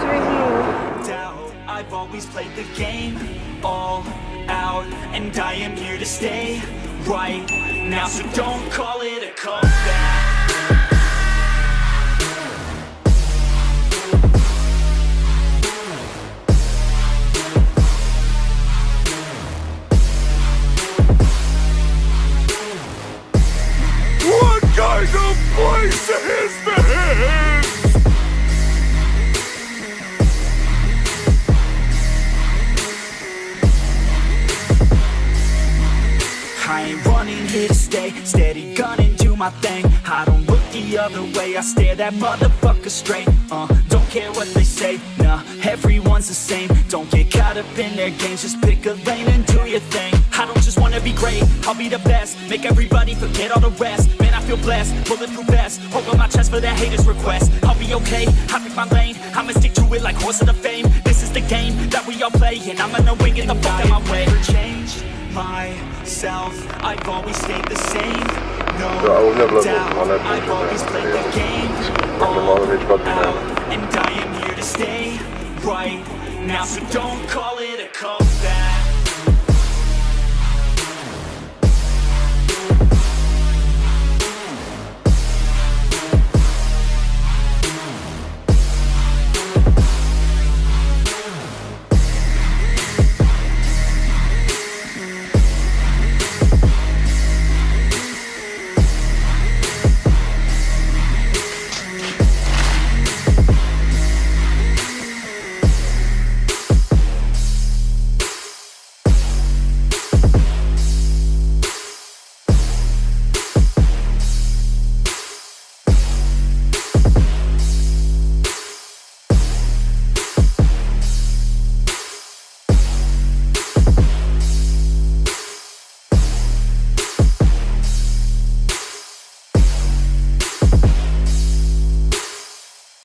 Svinul. I've always played the game. All out And I am here to stay. Right now So don't call it a comeback I ain't running here to stay. Steady gunning, do my thing. I don't look the other way I stare that motherfucker straight. Uh, Don't care what they say Nah, everyone's the same. Don't get caught up in their games Just pick a lane and do your thing. I don't just wanna be great I'll be the best. Make everybody forget all the rest. Man, I feel blessed Bulletproof vest Over my chest for that haters request. I'll be okay I pick my lane. I'ma stick to it like horse of the fame. This is the game that we all play And I'ma know when get the fuck out my way. Change myself. I've always stayed the same. No Ja, u mnie w lewo, doubt. I've always played the game. All może mieć godzinę. out. And I am here to stay right now. So don't call